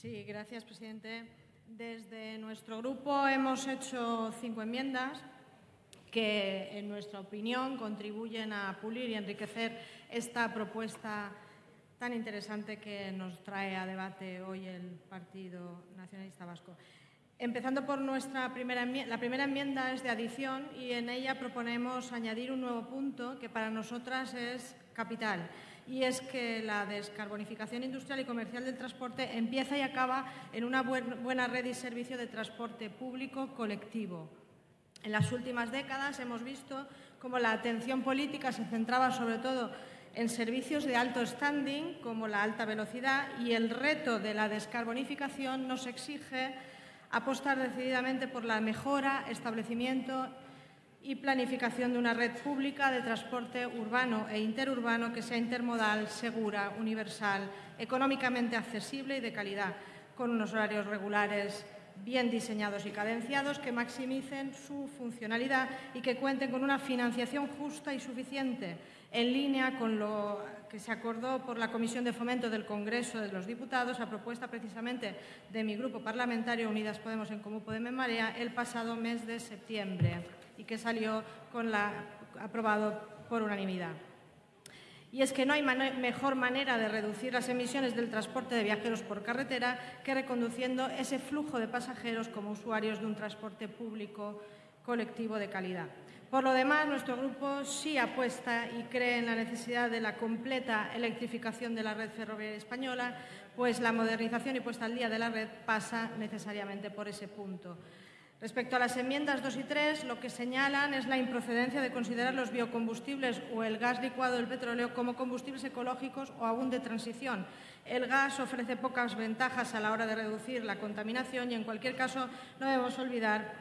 Sí, gracias, presidente. Desde nuestro grupo hemos hecho cinco enmiendas que, en nuestra opinión, contribuyen a pulir y enriquecer esta propuesta tan interesante que nos trae a debate hoy el Partido Nacionalista Vasco. Empezando por nuestra primera enmienda, la primera enmienda es de adición y en ella proponemos añadir un nuevo punto que para nosotras es capital y es que la descarbonificación industrial y comercial del transporte empieza y acaba en una buena red y servicio de transporte público colectivo. En las últimas décadas hemos visto cómo la atención política se centraba sobre todo en servicios de alto standing como la alta velocidad y el reto de la descarbonificación nos exige apostar decididamente por la mejora, establecimiento y planificación de una red pública de transporte urbano e interurbano que sea intermodal, segura, universal, económicamente accesible y de calidad, con unos horarios regulares bien diseñados y cadenciados que maximicen su funcionalidad y que cuenten con una financiación justa y suficiente, en línea con lo que se acordó por la Comisión de Fomento del Congreso de los Diputados, a propuesta precisamente de mi grupo parlamentario Unidas Podemos en Común Podemos Marea, el pasado mes de septiembre y que salió aprobado por unanimidad. Y es que no hay mejor manera de reducir las emisiones del transporte de viajeros por carretera que reconduciendo ese flujo de pasajeros como usuarios de un transporte público colectivo de calidad. Por lo demás, nuestro grupo sí apuesta y cree en la necesidad de la completa electrificación de la red ferroviaria española, pues la modernización y puesta al día de la red pasa necesariamente por ese punto. Respecto a las enmiendas 2 y 3, lo que señalan es la improcedencia de considerar los biocombustibles o el gas licuado del petróleo como combustibles ecológicos o aún de transición. El gas ofrece pocas ventajas a la hora de reducir la contaminación y, en cualquier caso, no debemos olvidar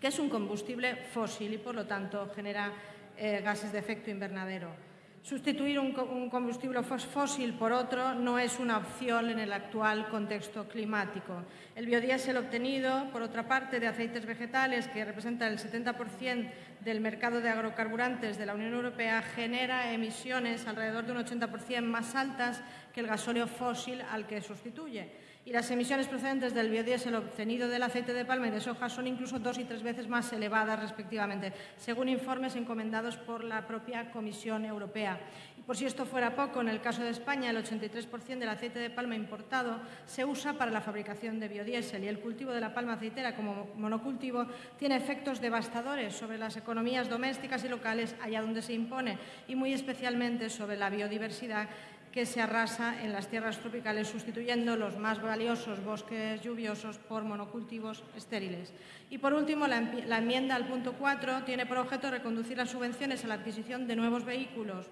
que es un combustible fósil y, por lo tanto, genera eh, gases de efecto invernadero. Sustituir un, combustible fósil por otro no es una opción en el actual contexto climático. El biodiesel obtenido, por otra parte, de aceites vegetales, que representa el 70% del mercado de agrocarburantes de la Unión Europea, genera emisiones alrededor de un 80% más altas que el gasóleo fósil al que sustituye. Y las emisiones procedentes del biodiesel obtenido del aceite de palma y de soja son incluso dos y tres veces más elevadas respectivamente, según informes encomendados por la propia Comisión Europea. Y por si esto fuera poco, en el caso de España el 83% del aceite de palma importado se usa para la fabricación de biodiesel y el cultivo de la palma aceitera como monocultivo tiene efectos devastadores sobre las economías domésticas y locales allá donde se impone y muy especialmente sobre la biodiversidad que se arrasa en las tierras tropicales, sustituyendo los más valiosos bosques lluviosos por monocultivos estériles. Y, por último, la, enmienda al punto 4 tiene por objeto reconducir las subvenciones a la adquisición de nuevos vehículos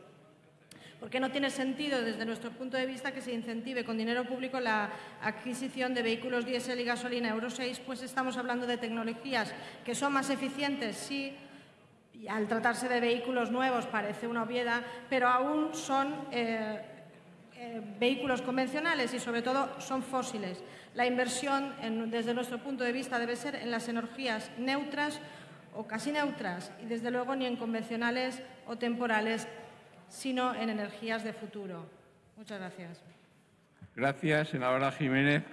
porque no tiene sentido, desde nuestro punto de vista, que se incentive con dinero público la adquisición de vehículos diésel y gasolina Euro 6, pues estamos hablando de tecnologías que son más eficientes, sí, y al tratarse de vehículos nuevos parece una obviedad, pero aún son eh, eh, vehículos convencionales y, sobre todo, son fósiles. La inversión, desde nuestro punto de vista, debe ser en las energías neutras o casi neutras y, desde luego, ni en convencionales o temporales, sino en energías de futuro. Muchas gracias. Gracias, senadora Jiménez.